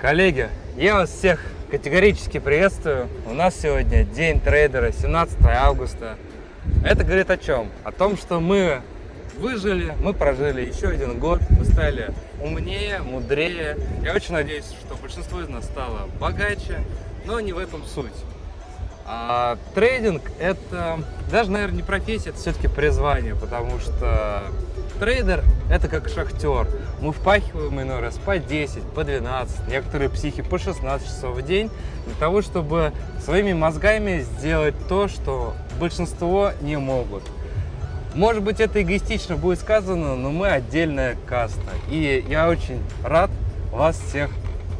Коллеги, я вас всех категорически приветствую. У нас сегодня день трейдера, 17 августа. Это говорит о чем? О том, что мы выжили, мы прожили еще один год, мы стали умнее, мудрее. Я очень надеюсь, что большинство из нас стало богаче, но не в этом суть. А трейдинг это даже, наверное, не профессия, это все-таки призвание, потому что трейдер это как шахтер. Мы впахиваем иной раз по 10, по 12, некоторые психи по 16 часов в день для того, чтобы своими мозгами сделать то, что большинство не могут. Может быть, это эгоистично будет сказано, но мы отдельная каста. И я очень рад вас всех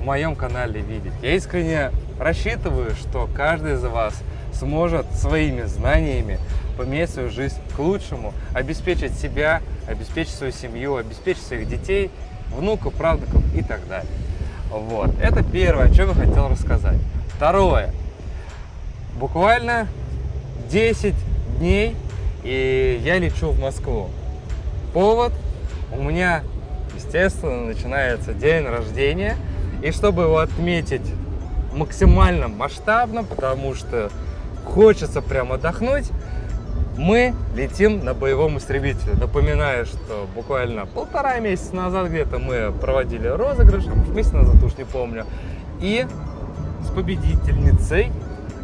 в моем канале видеть. Я искренне рассчитываю, что каждый из вас сможет своими знаниями поменять свою жизнь к лучшему, обеспечить себя, обеспечить свою семью, обеспечить своих детей, внуков, правнуков и так далее. Вот. Это первое, о чем я хотел рассказать. Второе. Буквально 10 дней, и я лечу в Москву. Повод у меня, естественно, начинается день рождения. И чтобы его отметить максимально масштабно, потому что хочется прям отдохнуть, мы летим на боевом истребителе. Напоминаю, что буквально полтора месяца назад где-то мы проводили розыгрыш, месяц назад уж не помню, и с победительницей,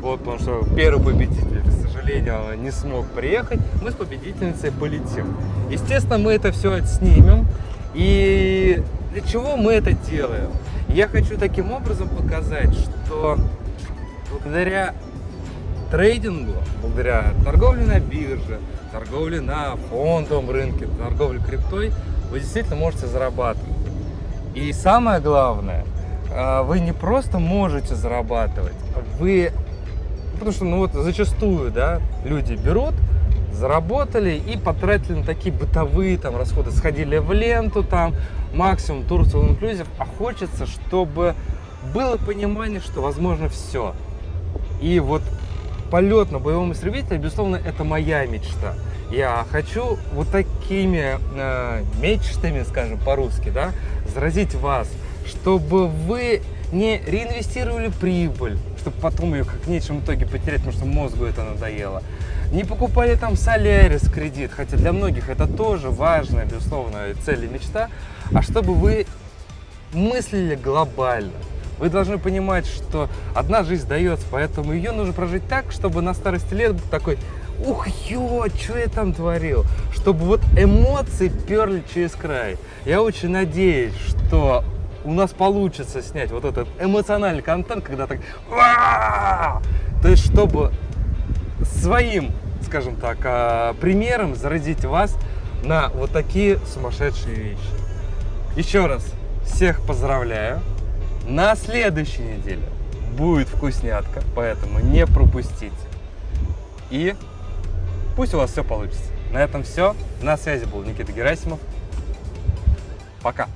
вот, потому что первый победитель, к сожалению, не смог приехать, мы с победительницей полетим. Естественно, мы это все отснимем, и для чего мы это делаем? Я хочу таким образом показать, что благодаря трейдингу, благодаря торговле на бирже, торговле на фондовом рынке, торговле криптой, вы действительно можете зарабатывать. И самое главное, а, вы не просто можете зарабатывать, вы, потому что ну вот зачастую, да, люди берут, заработали и потратили на такие бытовые там расходы, сходили в ленту там, максимум Турцию инклюзив, а хочется, чтобы было понимание, что возможно все. И вот полет на боевом истребителе, безусловно, это моя мечта. Я хочу вот такими э, мечтами, скажем по-русски, да, заразить вас, чтобы вы не реинвестировали прибыль, чтобы потом ее как в конечном итоге потерять, потому что мозгу это надоело. Не покупали там Солярис кредит, хотя для многих это тоже важная, безусловно, цель и мечта, а чтобы вы мыслили глобально. Вы должны понимать, что одна жизнь дается, поэтому ее нужно прожить так, чтобы на старости лет быть такой, ух, ё, что я там творил? Чтобы вот эмоции перли через край. Я очень надеюсь, что у нас получится снять вот этот эмоциональный контент, когда так, то есть чтобы своим, скажем так, а, примером заразить вас на вот такие сумасшедшие вещи. Еще раз всех поздравляю. На следующей неделе будет вкуснятка, поэтому не пропустите. И пусть у вас все получится. На этом все. На связи был Никита Герасимов. Пока.